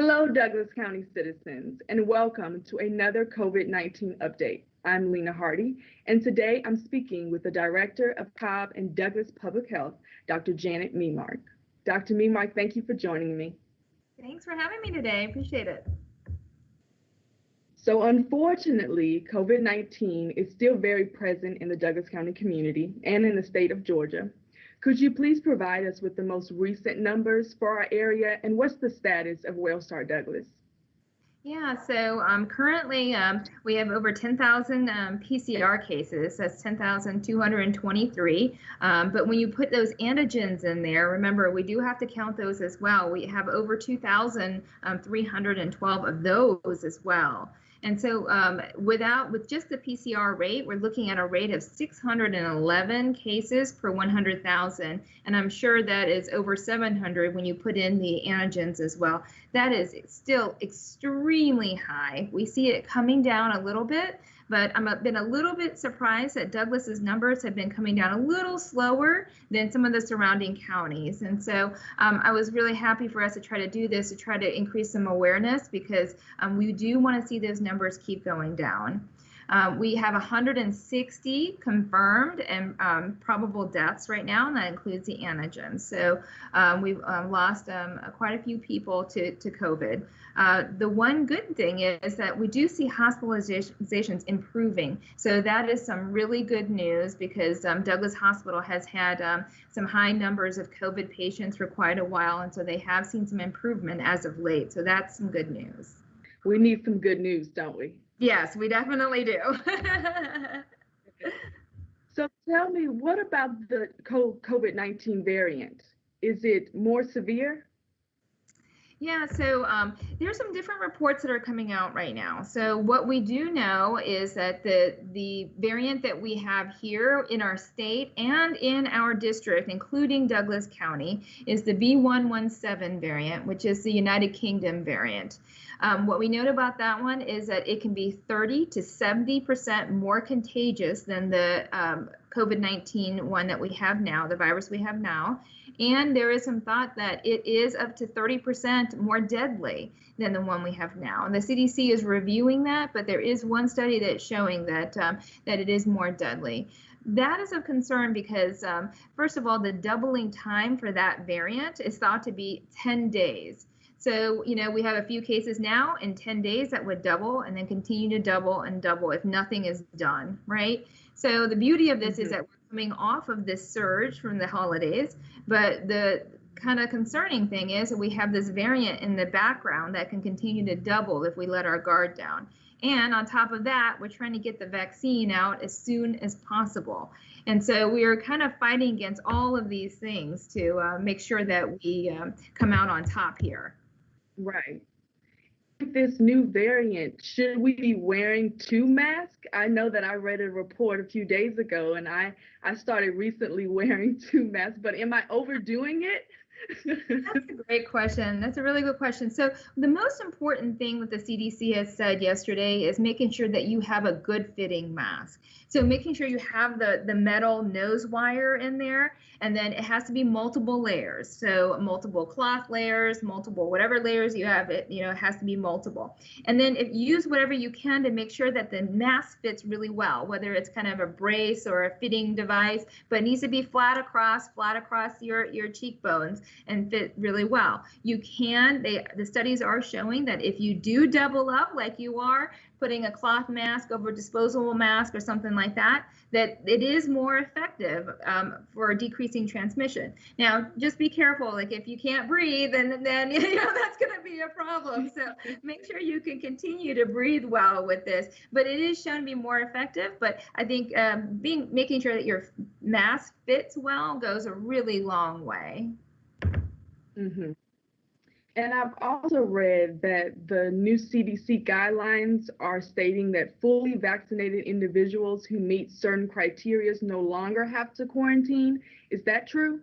Hello, Douglas County citizens, and welcome to another COVID-19 update. I'm Lena Hardy, and today I'm speaking with the Director of Cobb and Douglas Public Health, Dr. Janet Memark. Dr. Memark, thank you for joining me. Thanks for having me today. Appreciate it. So unfortunately, COVID-19 is still very present in the Douglas County community and in the state of Georgia. Could you please provide us with the most recent numbers for our area and what's the status of Wellstar Douglas? Yeah, so um, currently um, we have over 10,000 um, PCR cases. That's 10,223. Um, but when you put those antigens in there, remember we do have to count those as well. We have over 2,312 of those as well. And so um, without with just the PCR rate, we're looking at a rate of 611 cases per 100,000. And I'm sure that is over 700 when you put in the antigens as well. That is still extremely high. We see it coming down a little bit, but I've been a little bit surprised that Douglas's numbers have been coming down a little slower than some of the surrounding counties. And so um, I was really happy for us to try to do this to try to increase some awareness because um, we do want to see those numbers keep going down. Um, we have 160 confirmed and um, probable deaths right now, and that includes the antigens. So um, we've um, lost um, quite a few people to, to COVID. Uh, the one good thing is that we do see hospitalizations improving. So that is some really good news because um, Douglas Hospital has had some high numbers of COVID patients for quite a while, and so they have seen some improvement as of late. So that's some good news. We need some good news, don't we? Yes, we definitely do. so tell me, what about the COVID 19 variant? Is it more severe? Yeah, so um, there's some different reports that are coming out right now. So what we do know is that the the variant that we have here in our state and in our district, including Douglas County, is the B117 variant, which is the United Kingdom variant. Um, what we note about that one is that it can be 30 to 70% more contagious than the um, COVID 19 one that we have now, the virus we have now. And there is some thought that it is up to 30% more deadly than the one we have now. And the CDC is reviewing that, but there is one study that's showing that um, that it is more deadly. That is of concern because, um, first of all, the doubling time for that variant is thought to be 10 days. So, you know, we have a few cases now in 10 days that would double and then continue to double and double if nothing is done, right? So the beauty of this mm-hmm. is that we're coming off of this surge from the holidays, but the kind of concerning thing is that we have this variant in the background that can continue to double if we let our guard down. And on top of that, we're trying to get the vaccine out as soon as possible. And so we are kind of fighting against all of these things to uh, make sure that we um, come out on top here. Right. This new variant, should we be wearing two masks? I know that I read a report a few days ago and I, I started recently wearing two masks, but am I overdoing it? That's a great question. That's a really good question. So, the most important thing that the CDC has said yesterday is making sure that you have a good fitting mask. So, making sure you have the, the metal nose wire in there, and then it has to be multiple layers. So, multiple cloth layers, multiple whatever layers you have, it you know, it has to be multiple. And then if use whatever you can to make sure that the mask fits really well, whether it's kind of a brace or a fitting device, but it needs to be flat across, flat across your, your cheekbones and fit really well. You can, they, the studies are showing that if you do double up like you are, putting a cloth mask over a disposable mask or something like that, that it is more effective um, for decreasing transmission. Now, just be careful. Like if you can't breathe, then then you know that's going to be a problem. So make sure you can continue to breathe well with this. But it is shown to be more effective. But I think um, being making sure that your mask fits well goes a really long way. Mm-hmm. And I've also read that the new CDC guidelines are stating that fully vaccinated individuals who meet certain criteria no longer have to quarantine. Is that true?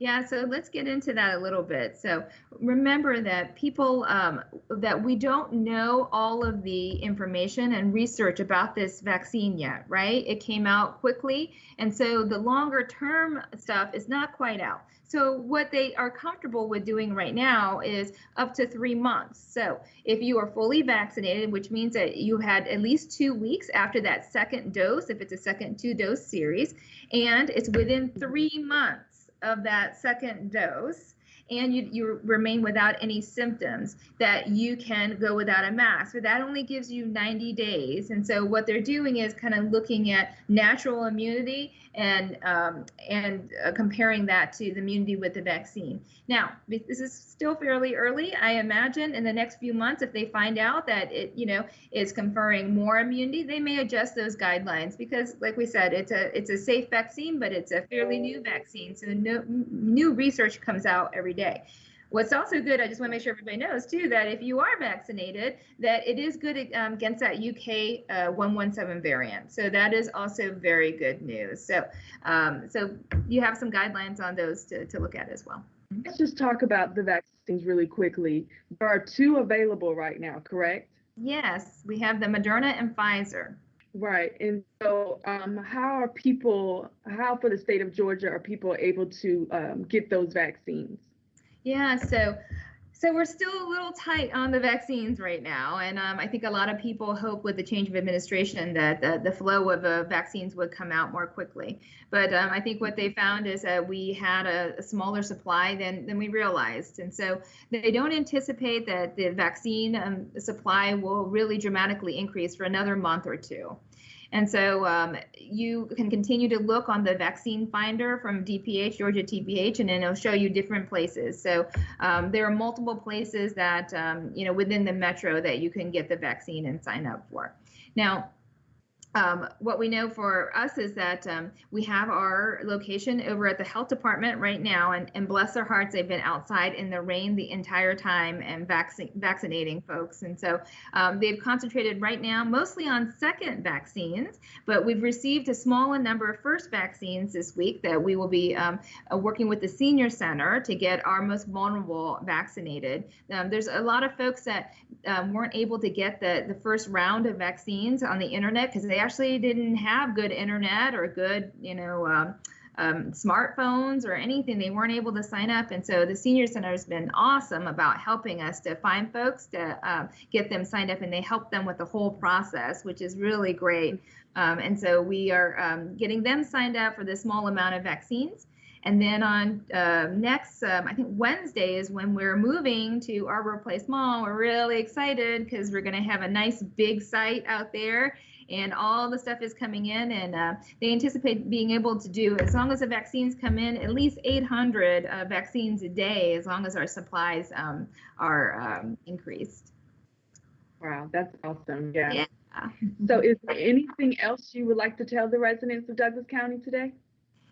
Yeah, so let's get into that a little bit. So remember that people, um, that we don't know all of the information and research about this vaccine yet, right? It came out quickly. And so the longer term stuff is not quite out. So what they are comfortable with doing right now is up to three months. So if you are fully vaccinated, which means that you had at least two weeks after that second dose, if it's a second two dose series, and it's within three months of that second dose, and you, you remain without any symptoms, that you can go without a mask. But that only gives you 90 days. And so what they're doing is kind of looking at natural immunity and um, and uh, comparing that to the immunity with the vaccine. Now, this is still fairly early. I imagine in the next few months, if they find out that it, you know, is conferring more immunity, they may adjust those guidelines because, like we said, it's a it's a safe vaccine, but it's a fairly new vaccine, so no, new research comes out every day. What's also good, I just want to make sure everybody knows too, that if you are vaccinated, that it is good um, against that UK uh, 117 variant. So that is also very good news. So, um, so you have some guidelines on those to, to look at as well. Let's just talk about the vaccines really quickly. There are two available right now, correct? Yes, we have the Moderna and Pfizer. Right. And so, um, how are people, how for the state of Georgia are people able to um, get those vaccines? Yeah, so so we're still a little tight on the vaccines right now, and um, I think a lot of people hope with the change of administration that the, the flow of uh, vaccines would come out more quickly. But um, I think what they found is that we had a, a, smaller supply than than we realized, and so they don't anticipate that the vaccine um, supply will really dramatically increase for another month or two. And so um, you can continue to look on the vaccine finder from DPH, Georgia DPH, and it'll show you different places. So um, there are multiple places that, um, you know, within the metro that you can get the vaccine and sign up for. Now, um, what we know for us is that um, we have our location over at the health department right now, and, and bless their hearts, they've been outside in the rain the entire time and vac- vaccinating folks. And so um, they've concentrated right now mostly on second vaccines, but we've received a small number of first vaccines this week that we will be um, uh, working with the senior center to get our most vulnerable vaccinated. Um, there's a lot of folks that um, weren't able to get the, the first round of vaccines on the internet because they actually didn't have good internet or good, you know, um, um, smartphones or anything. They weren't able to sign up. And so the Senior Center has been awesome about helping us to find folks to um, get them signed up, and they help them with the whole process, which is really great. Um, and so we are um, getting them signed up for the small amount of vaccines. And then on uh, next, um, I think Wednesday is when we're moving to Arbor Place Mall. We're really excited because we're going to have a nice big site out there and all the stuff is coming in and uh, they anticipate being able to do as long as the vaccines come in at least 800 uh, vaccines a day as long as our supplies um, are um, increased. Wow that's awesome yeah. yeah. So is there anything else you would like to tell the residents of douglas county today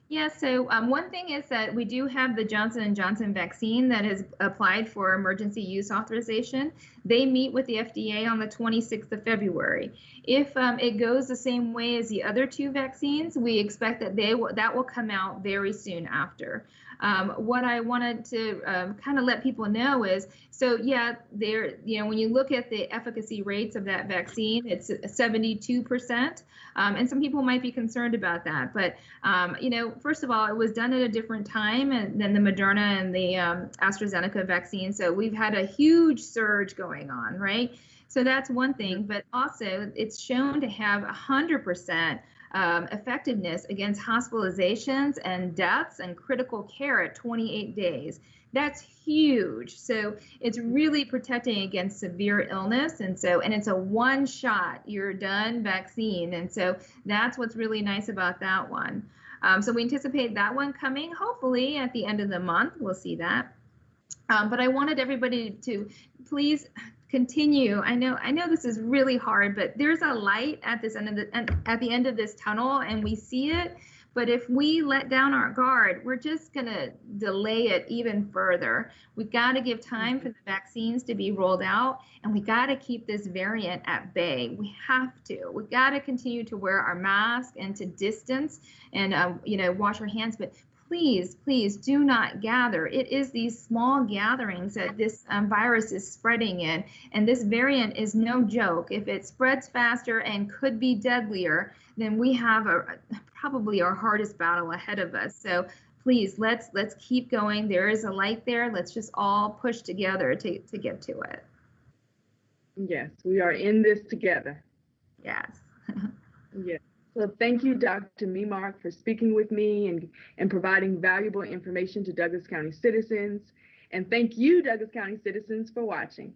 yeah, so um, one thing is that we do have the Johnson & Johnson vaccine that has applied for emergency use authorization. They meet with the FDA on the 26th of February. If um, it goes the same way as the other two vaccines, we expect that they that will come out very soon after. Um, what I wanted to um, kind of let people know is, so yeah, there, you know, when you look at the efficacy rates of that vaccine, it's 72%, um, and some people might be concerned about that. But um, you know, first of all, it was done at a different time than the Moderna and the um, AstraZeneca vaccine, so we've had a huge surge going on, right? So that's one thing, but also it's shown to have 100% um, effectiveness against hospitalizations and deaths and critical care at 28 days. That's huge. So it's really protecting against severe illness. And so, and it's a one shot, you're done vaccine. And so that's what's really nice about that one. Um, so we anticipate that one coming hopefully at the end of the month. We'll see that. Um, but I wanted everybody to please continue. I know I know this is really hard, but there's a light at this end of the at the end of this tunnel, and we see it. But if we let down our guard, we're just going to delay it even further. We've got to give time for the vaccines to be rolled out, and we got to keep this variant at bay. We have to. We got to continue to wear our mask and to distance and uh, you know wash our hands. But please, please do not gather. It is these small gatherings that this um, virus is spreading in. And this variant is no joke. If it spreads faster and could be deadlier, then we have a, probably our hardest battle ahead of us. So please, let's let's keep going. There is a light there. Let's just all push together to, to get to it. Yes, we are in this together. Yes. Yes. So thank you, Dr. Memark, for speaking with me and, and providing valuable information to Douglas County citizens. And thank you, Douglas County citizens, for watching.